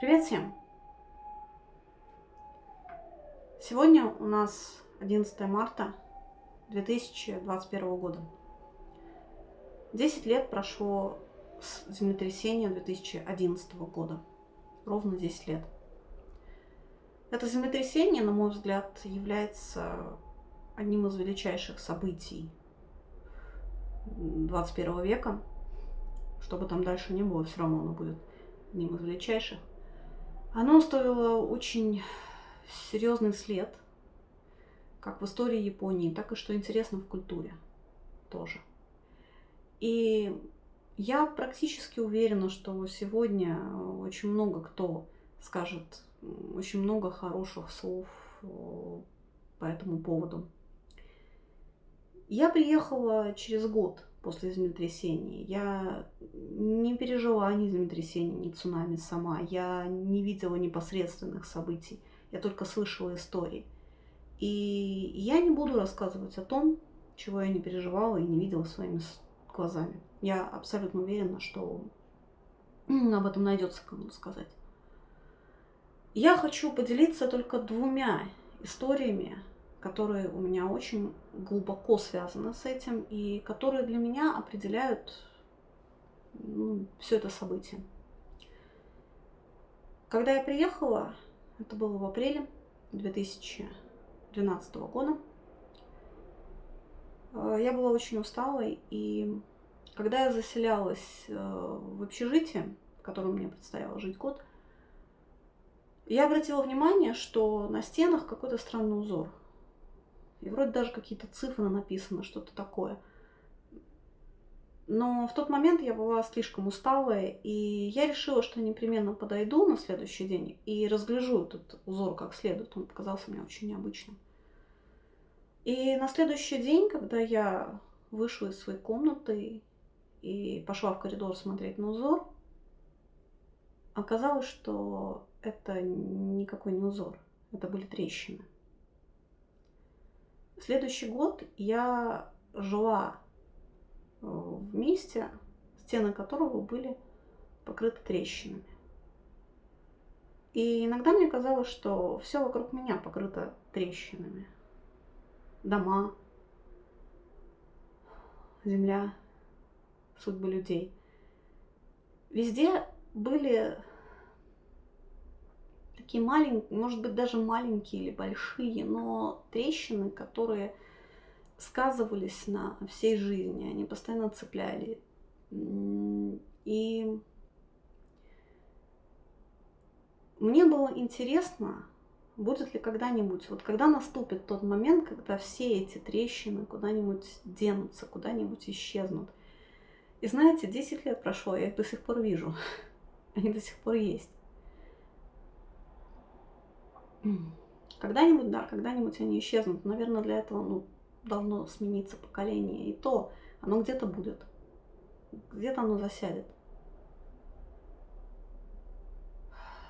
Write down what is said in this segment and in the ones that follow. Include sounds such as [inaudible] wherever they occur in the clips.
Привет всем! Сегодня у нас 11 марта 2021 года. 10 лет прошло с землетрясения 2011 года. Ровно 10 лет. Это землетрясение, на мой взгляд, является одним из величайших событий 21 века. Что бы там дальше ни было, все равно оно будет одним из величайших. Оно оставило очень серьезный след, как в истории Японии, так и, что интересно, в культуре тоже. И я практически уверена, что сегодня очень много кто скажет очень много хороших слов э, по этому поводу. Я приехала через год после землетрясения. Я не пережила ни землетрясения, ни цунами сама. Я не видела непосредственных событий. Я только слышала истории. И я не буду рассказывать о том, чего я не переживала и не видела своими глазами. Я абсолютно уверена, что об этом найдется кому сказать. Я хочу поделиться только двумя историями, которые у меня очень глубоко связаны с этим и которые для меня определяют ну, все это событие. Когда я приехала, это было в апреле 2012 года, э, я была очень усталой, и когда я заселялась э, в общежитие, в котором мне предстояло жить год, я обратила внимание, что на стенах какой-то странный узор. И вроде даже какие-то цифры написаны, что-то такое. Но в тот момент я была слишком усталая, и я решила, что непременно подойду на следующий день и разгляжу этот узор как следует. Он показался мне очень необычным. И на следующий день, когда я вышла из своей комнаты и пошла в коридор смотреть на узор, оказалось, что это никакой не узор, это были трещины. Следующий год я жила э, в месте, стены которого были покрыты трещинами. И иногда мне казалось, что все вокруг меня покрыто трещинами. Дома, земля, судьбы людей. Везде были такие маленькие, может быть, даже маленькие или большие, но трещины, которые сказывались на всей жизни, они постоянно цепляли. И мне было интересно, будет ли когда-нибудь, вот когда наступит тот момент, когда все эти трещины куда-нибудь денутся, куда-нибудь исчезнут. И знаете, 10 лет прошло, я их до сих пор вижу. [laughs] Они до сих пор есть. Когда-нибудь, да, когда-нибудь они исчезнут. Наверное, для этого ну, должно смениться поколение. И то оно где-то будет. Где-то оно засядет.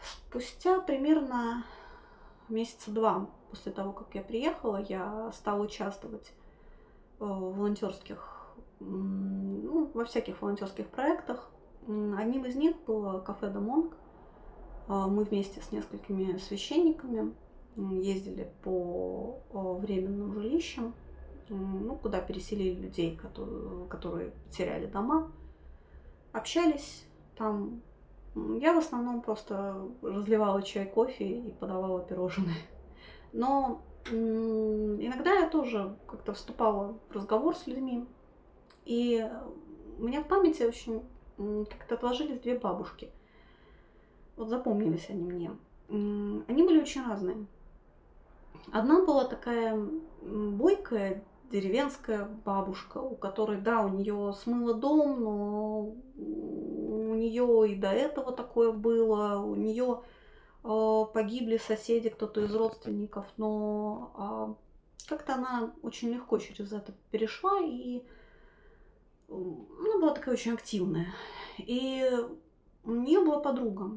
Спустя примерно месяца два после того, как я приехала, я стала участвовать в волонтерских, ну, во всяких волонтерских проектах. Одним из них было кафе Домонг. А, мы вместе с несколькими священниками ездили по временным жилищам, ну, куда переселили людей, которые, которые теряли дома, общались там. Я в основном просто разливала чай, кофе и подавала пирожные. [laughs] Но иногда я тоже как-то вступала в разговор с людьми. И у меня в памяти очень как-то отложились две бабушки. Вот запомнились они мне. Они были очень разные. Одна была такая бойкая деревенская бабушка, у которой, да, у нее смыло дом, но у нее и до этого такое было, у нее э, погибли соседи, кто-то из родственников, но э, как-то она очень легко через это перешла, и она была такая очень активная. И у нее была подруга,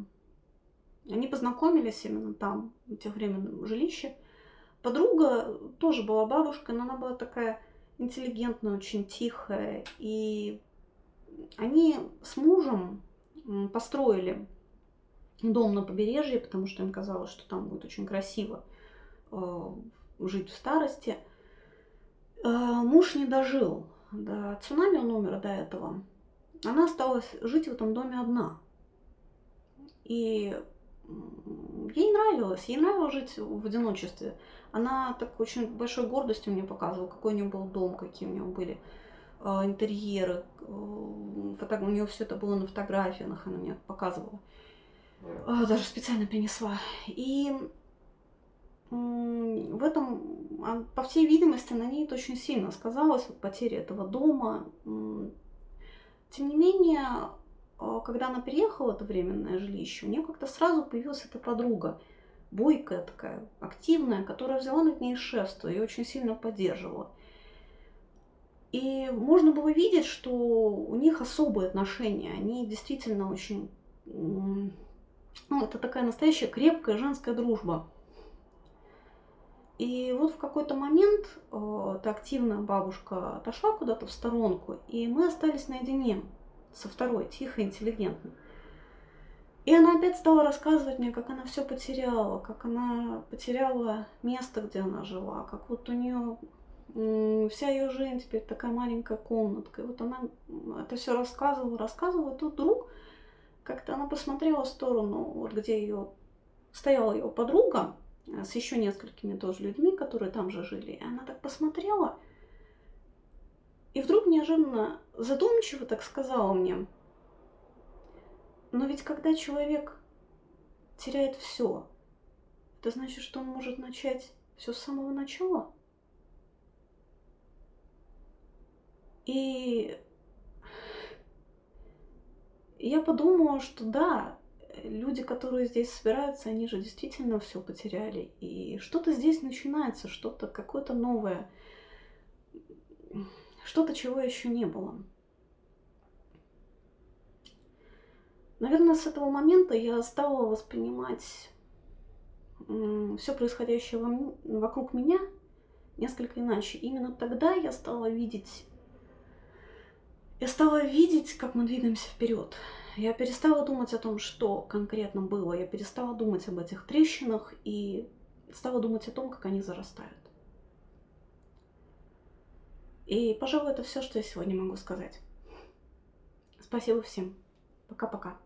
они познакомились именно там, в тех временном жилище. Подруга тоже была бабушка, но она была такая интеллигентная, очень тихая. И они с мужем построили дом на побережье, потому что им казалось, что там будет очень красиво э, жить в старости. Э, муж не дожил до цунами, он умер до этого. Она осталась жить в этом доме одна. И ей нравилось, ей нравилось жить в одиночестве. Она так очень большой гордостью мне показывала, какой у нее был дом, какие у нее были э, интерьеры. Э, фото... У нее все это было на фотографиях, она мне показывала. Э, даже специально принесла. И в этом, а, по всей видимости, на ней это очень сильно сказалось, вот, потеря этого дома. Тем не менее, когда она переехала в это временное жилище, у нее как-то сразу появилась эта подруга, бойкая такая, активная, которая взяла над ней шефство и очень сильно поддерживала. И можно было видеть, что у них особые отношения, они действительно очень... Ну, это такая настоящая крепкая женская дружба. И вот в какой-то момент э, эта активная бабушка отошла куда-то в сторонку, и мы остались наедине со второй, тихой, интеллигентной. И она опять стала рассказывать мне, как она все потеряла, как она потеряла место, где она жила, как вот у нее вся ее жизнь теперь такая маленькая комнатка. И вот она это все рассказывала, рассказывала, и тут вдруг как-то она посмотрела в сторону, вот где ее стояла ее подруга э, с еще несколькими тоже людьми, которые там же жили. И она так посмотрела, и вдруг неожиданно задумчиво так сказала мне, но ведь когда человек теряет все, это значит, что он может начать все с самого начала. И я подумала, что да, люди, которые здесь собираются, они же действительно все потеряли. И что-то здесь начинается, что-то какое-то новое что-то, чего еще не было. Наверное, с этого момента я стала воспринимать все происходящее вокруг меня несколько иначе. Именно тогда я стала видеть, я стала видеть, как мы двигаемся вперед. Я перестала думать о том, что конкретно было. Я перестала думать об этих трещинах и стала думать о том, как они зарастают. И, пожалуй, это все, что я сегодня могу сказать. Спасибо всем. Пока-пока.